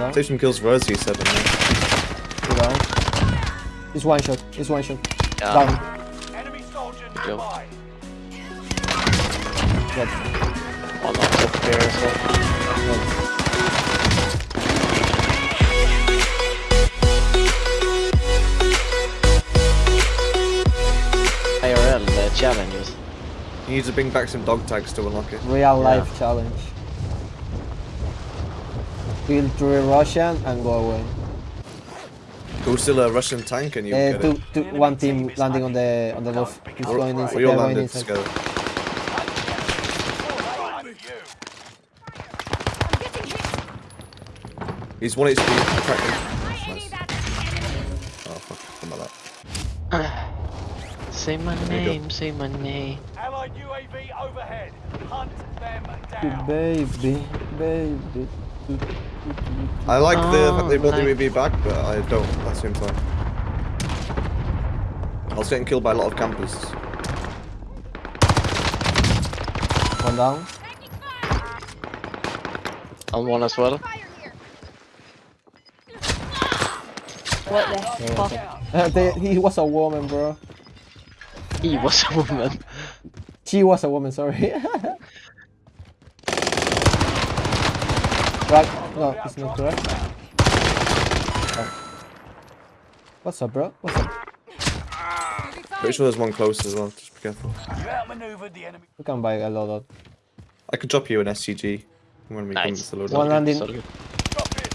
down. Take some kills for us, he said. didn't? Two down. It's one shot. It's one shot. Yeah. Down. Enemy soldier nearby. Dead. One on top here as well. Dead. IRL uh, challenges. He needs to bring back some dog tags to unlock it. Real life challenge. Kill three Russian and go away. Go still a Russian tank and you Uh, get two, it. two, one team landing on the on the roof. He's We're- going inside. We all they're landed inside. together. He's one HP. Crack him. Nice. Oh fuck, something like that. Say my name, say my name. Allied UAV overhead. Hunt them down. Baby, baby. I like the Oh, fact they brought like- the UAV back, but I don't at the same time. I was getting killed by a lot of campers. One down. On one as well. What the fuck? Uh, they, he was a woman, bro. He was a woman. She was a woman, sorry. right. No, it's not correct. Oh. What's up, bro? What's up? Pretty sure there's one close as well, just be careful. You outmaneuvered the enemy. We can buy a lot of. I could drop you an SCG when we come Nice. to the loadout. One landing. So good. Drop it.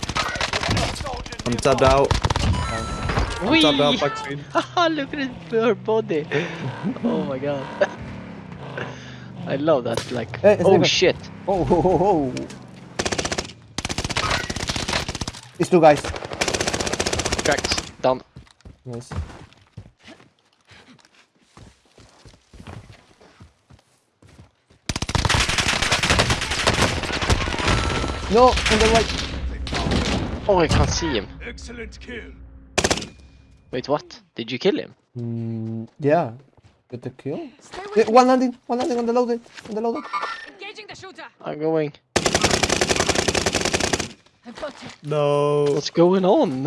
Enemy soldier I'm nearby. tabbed out. I'm Whee! tabbed out back screen. Look at her body. oh my god. I love that. Like, eh, Hey, oh shit. Oh, ho, ho, ho. It's two guys. Cracked. Down. Nice. No, on the right. Oh, I can't see him. Excellent kill. Wait, what? Did you kill him? Mm, yeah. Get the kill. Stay Eh, with me. one landing. One landing on the loaded. On the loaded. Engaging the shooter. I'm going. I've got you. No. What's going on?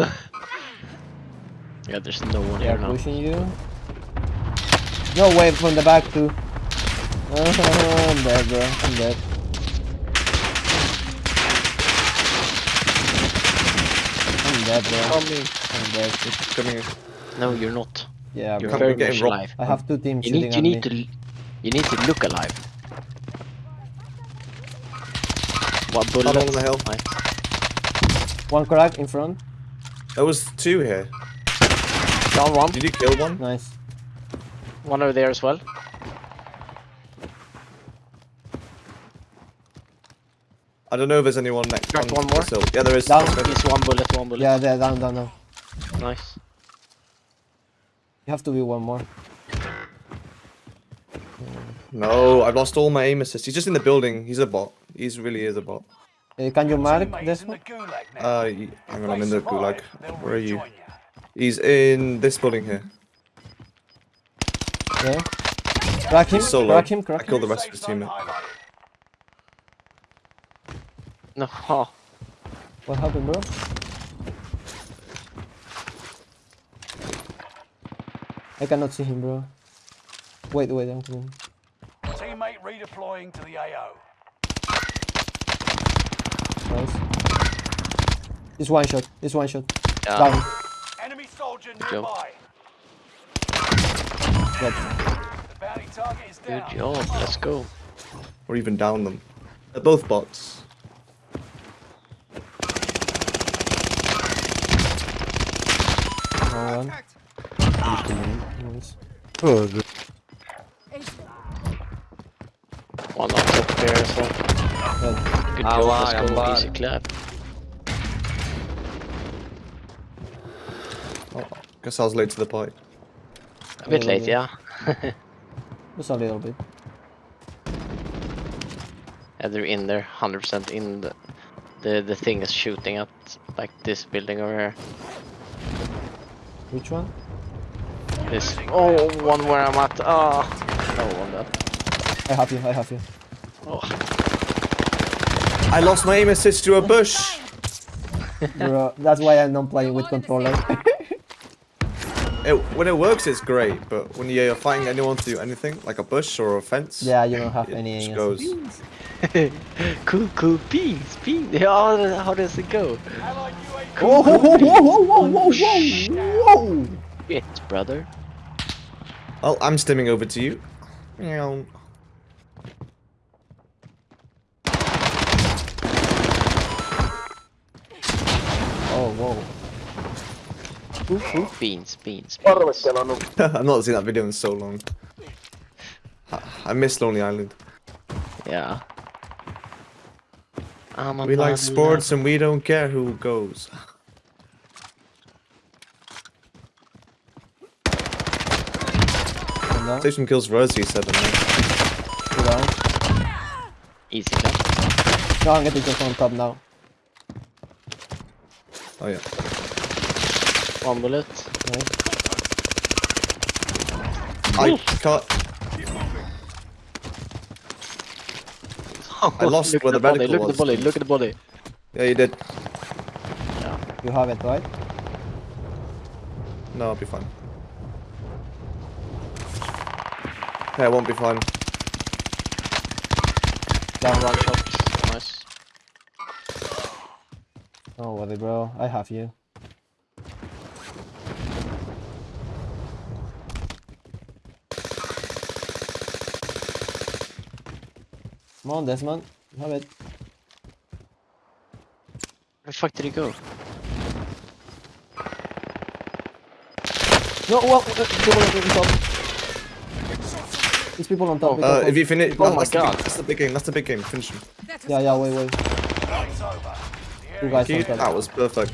yeah, there's no one They here are now. pushing you. No way from the back too. I'm dead, bro. I'm dead. I'm dead, bro. Coming. I'm dead. Coming in. No, you're not. Yeah, You're bro. Can't very be getting much alive. I have two teams You shooting need, you at need to, me. l- you need to look alive. One bullet. on the hill. Nice. One crack in front. There was two here. Down one. Did you kill one? Nice. One over there as well. I don't know if there's anyone next. Cracked on one more. sill. Yeah, there is. Down. Okay. He's one bullet, one bullet. Yeah, they're down, down, down. Nice. You have to be one more. No, I've lost all my aim assist. He's just in the building. He's a bot. He's really is a bot. Uh, can you mark Teammates this one? Uh, hang on, I'm in the gulag. Where are you? He's in this building here. Yeah. Crack him. He's solo. Crack him. I Crack him. killed the rest of Safe his zone team. No. What happened, bro? I cannot see him, bro. Wait, wait, I'm coming. Teammate redeploying to the AO. Nice. It's one shot. It's one shot. Yeah. Down. Enemy soldier nearby. Dead. The bounty Good job. Let's go. Or even down them. They're both bots. No one. Nice. Oh, One on top here as well. Dead. Good Ah, job. wow, Let's I'm go. bad. Easy clap. Oh, guess I was late to the party. A bit Yeah, late, yeah. Just a little bit. yeah, they're in there, 100% in the, the the thing is shooting at like this building over here. Which one? This oh one where I'm at. Ah, no one that. I have you. I have you. Oh, I lost my aim assist to a bush. Bro, that's why I'm not playing with controller. It, when it works, it's great, but when you're fighting anyone to do anything, like a bush or a fence, yeah, you don't have it any. just aimers. goes. cool, cool, beans, beans. How, how does it go? Allied UAV Whoa, whoa, whoa, whoa, whoa, whoa, whoa, whoa! Shit, brother. Oh, I'm stimming over to you. Meow. Whoa. Oof, oof. Beans, beans, beans. I've not seen that video in so long. I, I miss Lonely Island. Yeah. I'm a We like man sports and we don't care who goes. One down, Take some kills for us, he said. and. Easy clap. No, I'm getting just on top now. Oh yeah. One bullet. Nice. I can't. I lost look where at the body, medical Look at was. the body, look at the body. Yeah, you did. You have it, right? No, I'll be fine. Yeah, I won't be fine. Down one shot. Nice. Oh, worry, bro. I have you. Come on, Desmond. You have it. Where the fuck did he go? No, well, uh, people on top. These people on top. be Uh, if you finish, Oh my that's the big- God. that's the big game. That's the big game. Finish him. Yeah, yeah, wait, wait. It's over. The Two guys Dude, on that was perfect.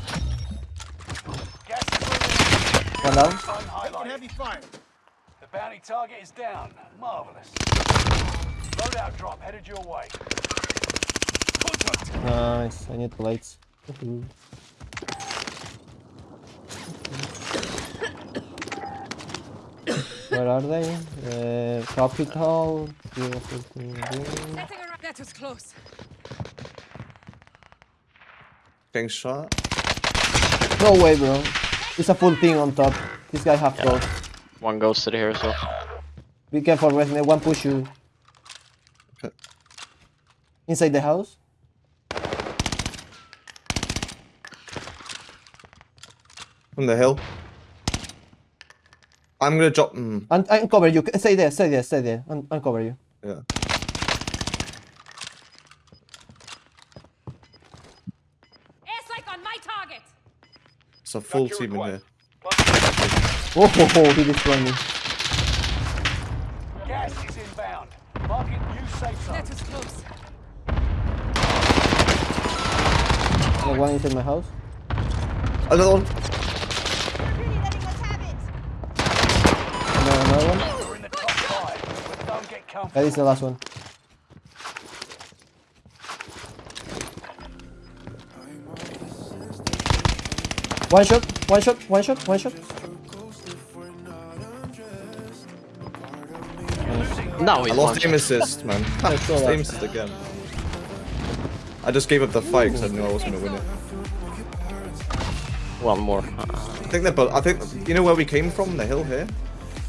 gas. One down. Zone highlighted. The bounty target is down. Marvelous. Loadout drop headed your way. Contact. Nice. I need plates. Woohoo. Where are they? Uh, capital. zero fifteen, zero. setting around. That was close. Getting shot. No way, bro. It's a full thing on top. This guy have Yeah. close. One goes to the here so. Be careful, Resme. One push you. Okay. Inside the house? From the hill. I'm gonna drop. Mm, Un uncover you. Stay there, stay there, stay there. Un uncover you. yeah. On my target. It's a full team in here. Oh, ho, ho, he destroyed me. Gas is inbound. Marking new safe zone. That was close. The one inside my house. Another one. Another, another one. We're in the top five, but don't get That comfortable. is the last one. One shot, one shot, one shot, one shot. Now I lost one aim assist, man. saw lost aim assist again. I just gave up the fight because I knew I wasn't gonna win it. One more. I think they're both. I think you know where we came from, the hill here.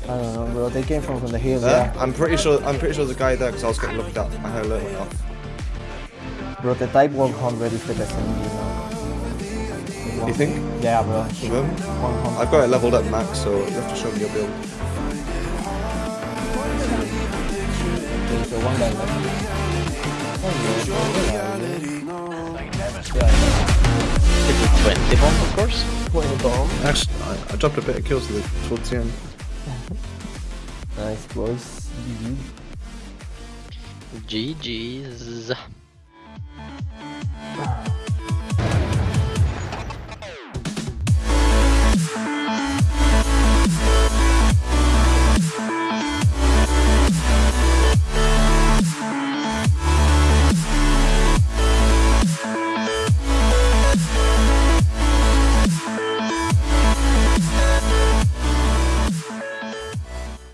I don't know, bro. They came from, from the hills, There. yeah. I'm pretty sure. I'm pretty sure there's a guy there because I was getting looked at. I heard a little off. Bro, the Type 100 is the best MG now. You think? Yeah, bro. Of them? 100. I've got it leveled up max, so you have to show me your build. Okay, so one guy left. They never stop. yeah. Hit with 20 bomb, of course. Point bomb. Actually, I, I dropped a bit of kills to the, towards the end. Nice, boys. GG. GG's. Ah.